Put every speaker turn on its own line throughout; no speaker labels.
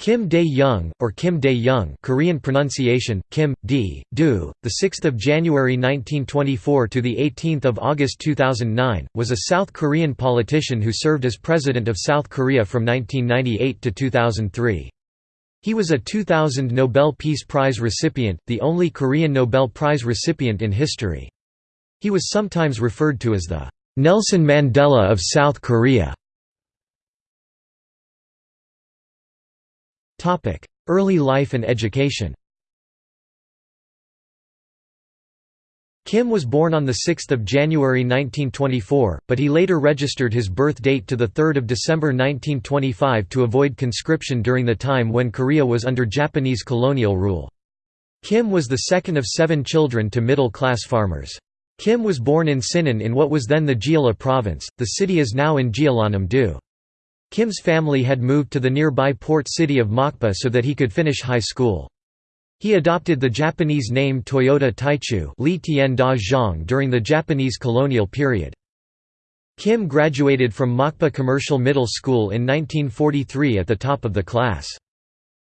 Kim Dae-jung, or Kim Dae-jung Korean pronunciation, Kim, D, Do, 6 January 1924 – to 18 August 2009, was a South Korean politician who served as President of South Korea from 1998 to 2003. He was a 2000 Nobel Peace Prize recipient, the only Korean Nobel Prize recipient in history. He was sometimes referred to as the Nelson Mandela of South Korea. Early life and education Kim was born on 6 January 1924, but he later registered his birth date to 3 December 1925 to avoid conscription during the time when Korea was under Japanese colonial rule. Kim was the second of seven children to middle-class farmers. Kim was born in Sinan in what was then the Jeolla province, the city is now in Jeollanam-do. Kim's family had moved to the nearby port city of Mokpo so that he could finish high school. He adopted the Japanese name Toyota Taichu Li Tian Da Zhang during the Japanese colonial period. Kim graduated from Mokpo Commercial Middle School in 1943 at the top of the class.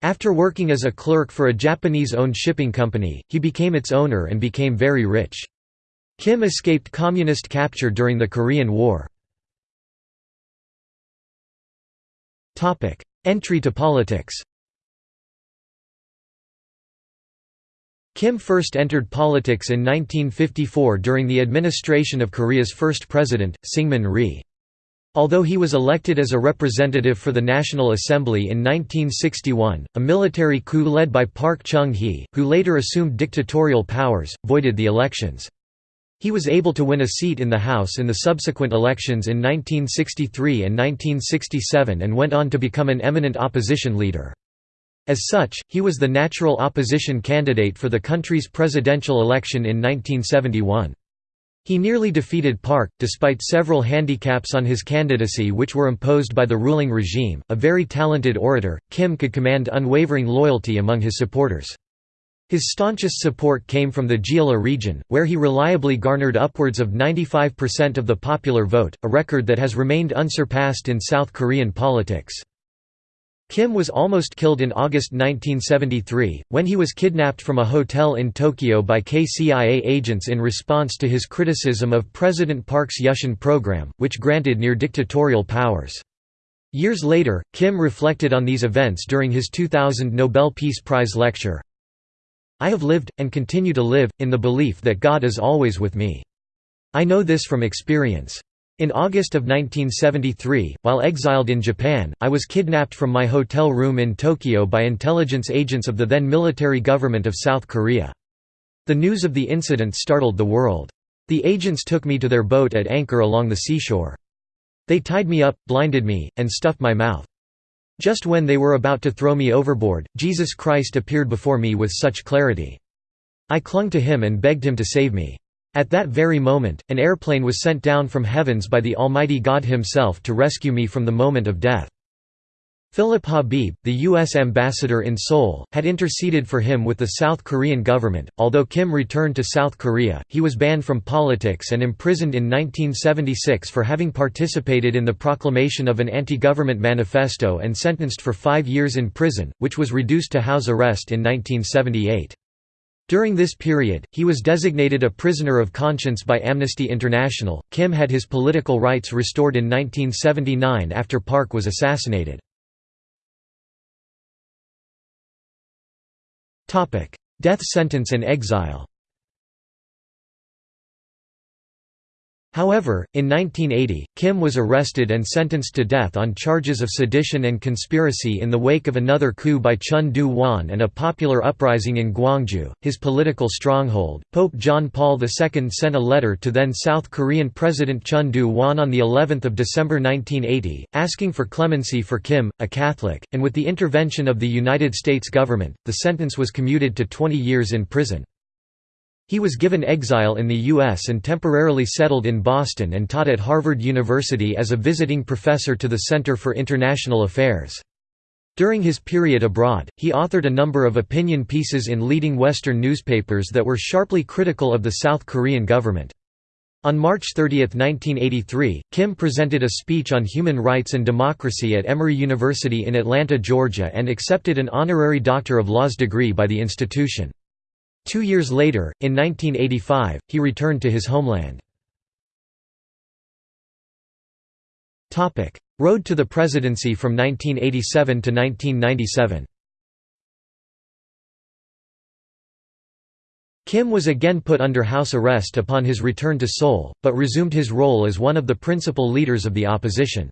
After working as a clerk for a Japanese-owned shipping company, he became its owner and became very rich. Kim escaped communist capture during the Korean War. Entry to politics Kim first entered politics in 1954 during the administration of Korea's first president, Syngman Rhee. Although he was elected as a representative for the National Assembly in 1961, a military coup led by Park Chung-hee, who later assumed dictatorial powers, voided the elections. He was able to win a seat in the House in the subsequent elections in 1963 and 1967 and went on to become an eminent opposition leader. As such, he was the natural opposition candidate for the country's presidential election in 1971. He nearly defeated Park, despite several handicaps on his candidacy which were imposed by the ruling regime. A very talented orator, Kim could command unwavering loyalty among his supporters. His staunchest support came from the Jeolla region, where he reliably garnered upwards of 95% of the popular vote, a record that has remained unsurpassed in South Korean politics. Kim was almost killed in August 1973, when he was kidnapped from a hotel in Tokyo by KCIA agents in response to his criticism of President Park's Yushin program, which granted near-dictatorial powers. Years later, Kim reflected on these events during his 2000 Nobel Peace Prize lecture, I have lived, and continue to live, in the belief that God is always with me. I know this from experience. In August of 1973, while exiled in Japan, I was kidnapped from my hotel room in Tokyo by intelligence agents of the then military government of South Korea. The news of the incident startled the world. The agents took me to their boat at anchor along the seashore. They tied me up, blinded me, and stuffed my mouth. Just when they were about to throw me overboard, Jesus Christ appeared before me with such clarity. I clung to him and begged him to save me. At that very moment, an airplane was sent down from heavens by the Almighty God himself to rescue me from the moment of death. Philip Habib, the U.S. ambassador in Seoul, had interceded for him with the South Korean government. Although Kim returned to South Korea, he was banned from politics and imprisoned in 1976 for having participated in the proclamation of an anti government manifesto and sentenced for five years in prison, which was reduced to house arrest in 1978. During this period, he was designated a prisoner of conscience by Amnesty International. Kim had his political rights restored in 1979 after Park was assassinated. Death sentence and exile However, in 1980, Kim was arrested and sentenced to death on charges of sedition and conspiracy in the wake of another coup by Chun Doo-hwan and a popular uprising in Gwangju, his political stronghold. Pope John Paul II sent a letter to then South Korean President Chun Doo-hwan on the 11th of December 1980, asking for clemency for Kim, a Catholic, and with the intervention of the United States government, the sentence was commuted to 20 years in prison. He was given exile in the U.S. and temporarily settled in Boston and taught at Harvard University as a visiting professor to the Center for International Affairs. During his period abroad, he authored a number of opinion pieces in leading Western newspapers that were sharply critical of the South Korean government. On March 30, 1983, Kim presented a speech on human rights and democracy at Emory University in Atlanta, Georgia and accepted an honorary Doctor of Laws degree by the institution. Two years later, in 1985, he returned to his homeland. Road to the presidency from 1987 to 1997 Kim was again put under house arrest upon his return to Seoul, but resumed his role as one of the principal leaders of the opposition.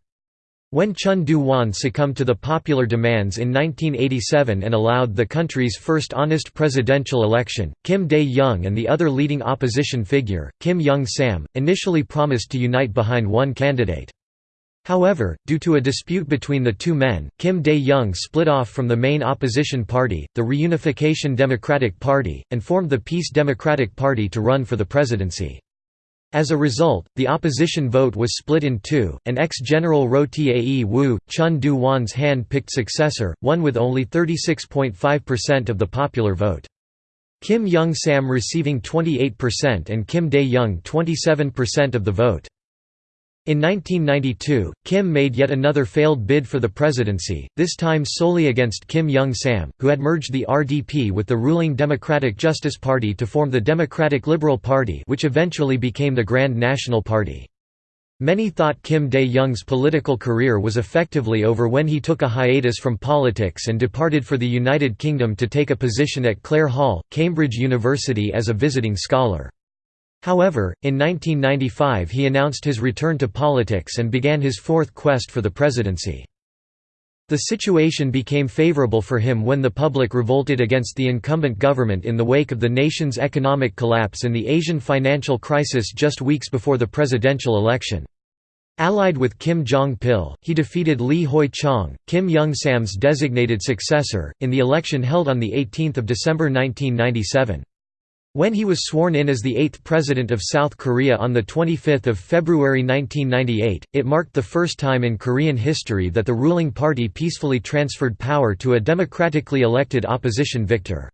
When Chun Doo-hwan succumbed to the popular demands in 1987 and allowed the country's first honest presidential election, Kim Dae-jung and the other leading opposition figure, Kim Young-sam, initially promised to unite behind one candidate. However, due to a dispute between the two men, Kim Dae-jung split off from the main opposition party, the Reunification Democratic Party, and formed the Peace Democratic Party to run for the presidency. As a result, the opposition vote was split in two, and ex-general Roh Tae Woo, Chun Doo-hwan's hand-picked successor, won with only 36.5% of the popular vote. Kim Young-sam receiving 28% and Kim Dae-jung 27% of the vote. In 1992, Kim made yet another failed bid for the presidency, this time solely against Kim Young-sam, who had merged the RDP with the ruling Democratic Justice Party to form the Democratic Liberal Party which eventually became the Grand National Party. Many thought Kim Dae-jung's political career was effectively over when he took a hiatus from politics and departed for the United Kingdom to take a position at Clare Hall, Cambridge University as a visiting scholar. However, in 1995 he announced his return to politics and began his fourth quest for the presidency. The situation became favorable for him when the public revolted against the incumbent government in the wake of the nation's economic collapse and the Asian financial crisis just weeks before the presidential election. Allied with Kim Jong-pil, he defeated Lee Hoi-chang, Kim Young-sam's designated successor, in the election held on 18 December 1997. When he was sworn in as the eighth president of South Korea on 25 February 1998, it marked the first time in Korean history that the ruling party peacefully transferred power to a democratically elected opposition victor.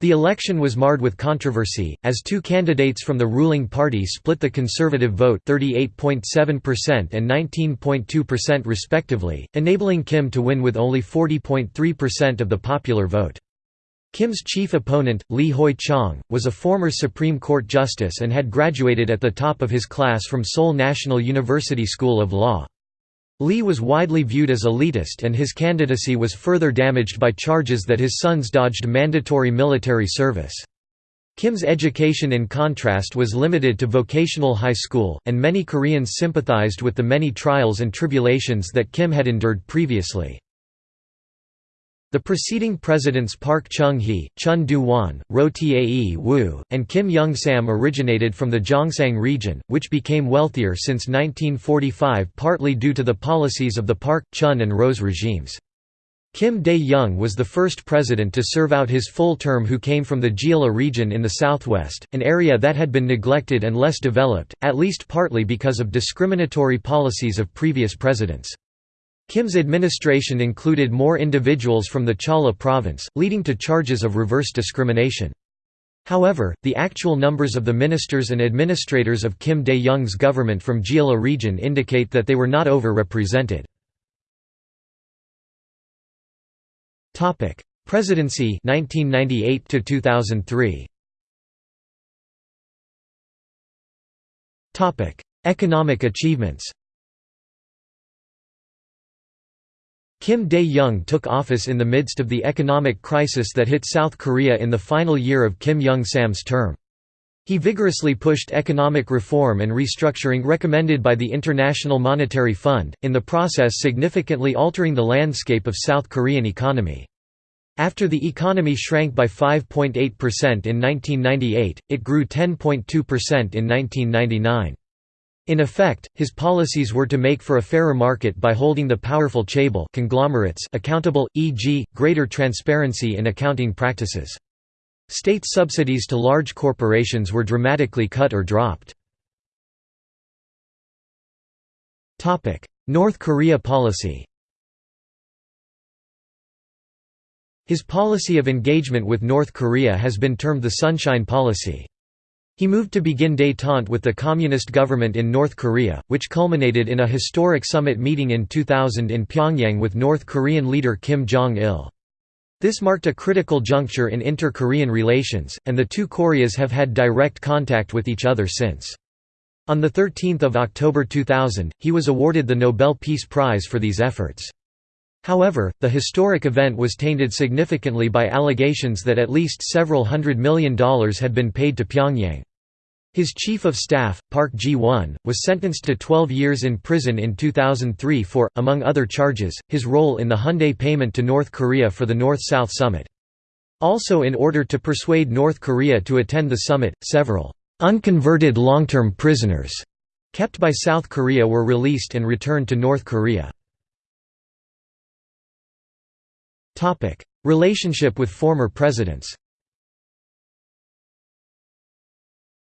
The election was marred with controversy, as two candidates from the ruling party split the conservative vote 38.7% and 19.2% respectively, enabling Kim to win with only 40.3% of the popular vote. Kim's chief opponent, Lee Hoi-chang, was a former Supreme Court justice and had graduated at the top of his class from Seoul National University School of Law. Lee was widely viewed as elitist and his candidacy was further damaged by charges that his sons dodged mandatory military service. Kim's education in contrast was limited to vocational high school, and many Koreans sympathized with the many trials and tribulations that Kim had endured previously. The preceding presidents Park Chung-hee, Chun Doo-hwan, Roh Tae Woo, and Kim Young-sam originated from the Gyeongsang region, which became wealthier since 1945 partly due to the policies of the Park, Chun and Roh's regimes. Kim Dae-jung was the first president to serve out his full term who came from the Jeolla region in the southwest, an area that had been neglected and less developed, at least partly because of discriminatory policies of previous presidents. Kim's administration included more individuals from the Cholla province, leading to charges of reverse discrimination. However, the actual numbers of the ministers and administrators of Kim Dae-jung's government from Jeolla region indicate that they were not over-represented. Presidency 1998 to 2003. Economic achievements Kim Dae-jung took office in the midst of the economic crisis that hit South Korea in the final year of Kim Young-sam's term. He vigorously pushed economic reform and restructuring recommended by the International Monetary Fund, in the process significantly altering the landscape of South Korean economy. After the economy shrank by 5.8% in 1998, it grew 10.2% in 1999. In effect, his policies were to make for a fairer market by holding the powerful chaebol conglomerates accountable, e.g., greater transparency in accounting practices. State subsidies to large corporations were dramatically cut or dropped. North Korea policy His policy of engagement with North Korea has been termed the Sunshine Policy. He moved to begin détente with the communist government in North Korea, which culminated in a historic summit meeting in 2000 in Pyongyang with North Korean leader Kim Jong-il. This marked a critical juncture in inter-Korean relations, and the two Koreas have had direct contact with each other since. On 13 October 2000, he was awarded the Nobel Peace Prize for these efforts. However, the historic event was tainted significantly by allegations that at least several hundred million dollars had been paid to Pyongyang. His chief of staff, Park Ji-won, was sentenced to 12 years in prison in 2003 for, among other charges, his role in the Hyundai payment to North Korea for the North-South Summit. Also in order to persuade North Korea to attend the summit, several unconverted long-term prisoners kept by South Korea were released and returned to North Korea. Relationship with former presidents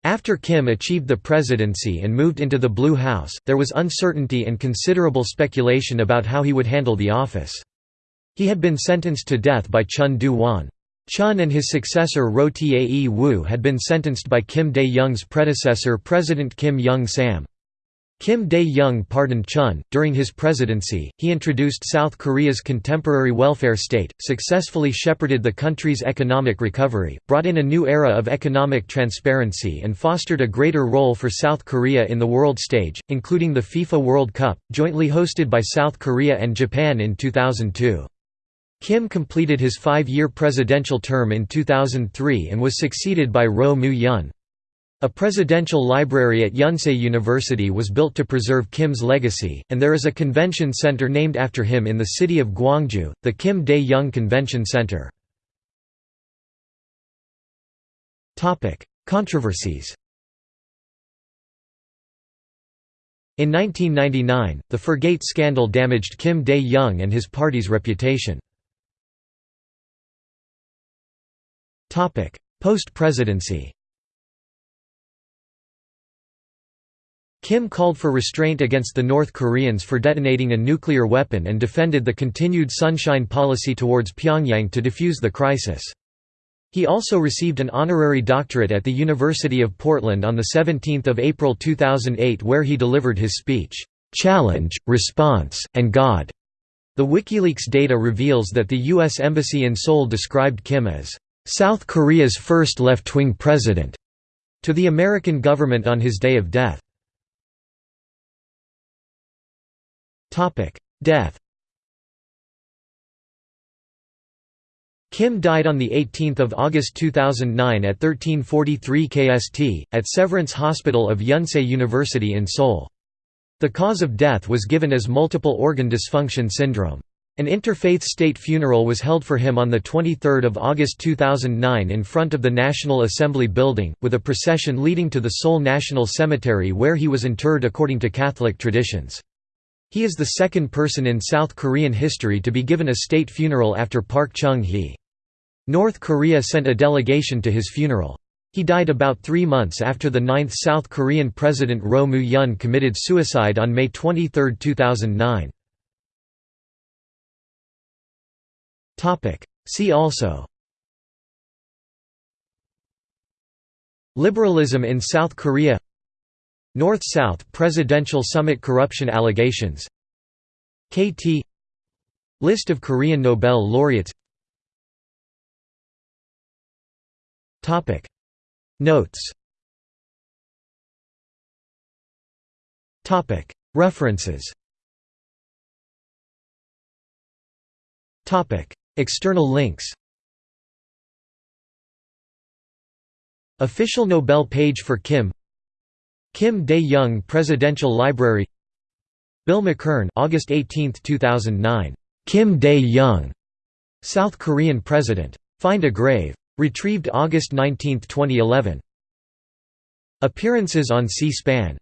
After Kim achieved the presidency and moved into the Blue House, there was uncertainty and considerable speculation about how he would handle the office. He had been sentenced to death by Chun Doo-hwan. Chun and his successor Roh Tae-woo had been sentenced by Kim Dae-jung's predecessor President Kim Young-sam. Kim Dae-jung pardoned Chun. During his presidency, he introduced South Korea's contemporary welfare state, successfully shepherded the country's economic recovery, brought in a new era of economic transparency and fostered a greater role for South Korea in the world stage, including the FIFA World Cup, jointly hosted by South Korea and Japan in 2002. Kim completed his five-year presidential term in 2003 and was succeeded by Roh Moo-hyun. A presidential library at Yonsei University was built to preserve Kim's legacy, and there is a convention center named after him in the city of Gwangju, the Kim Dae-jung Convention Center. Controversies In 1999, the Furgate scandal damaged Kim Dae-jung and his party's reputation. Post-presidency Kim called for restraint against the North Koreans for detonating a nuclear weapon and defended the continued sunshine policy towards Pyongyang to defuse the crisis. He also received an honorary doctorate at the University of Portland on 17 April 2008 where he delivered his speech, "'Challenge, Response, and God". The WikiLeaks data reveals that the U.S. Embassy in Seoul described Kim as, "'South Korea's first left-wing president' to the American government on his day of death. Death Kim died on 18 August 2009 at 1343 KST, at Severance Hospital of Yonsei University in Seoul. The cause of death was given as multiple organ dysfunction syndrome. An interfaith state funeral was held for him on 23 August 2009 in front of the National Assembly building, with a procession leading to the Seoul National Cemetery where he was interred according to Catholic traditions. He is the second person in South Korean history to be given a state funeral after Park Chung-hee. North Korea sent a delegation to his funeral. He died about three months after the ninth South Korean President Roh Moo-hyun committed suicide on May 23, 2009. See also Liberalism in South Korea North-South Presidential Summit corruption allegations. KT List of Korean Nobel laureates. Notes. References. External links. Official Nobel page for Kim Kim Dae-jung Presidential Library Bill McKern August 18, 2009. Kim Dae-jung, South Korean President. Find a Grave. Retrieved August 19, 2011. Appearances on C-SPAN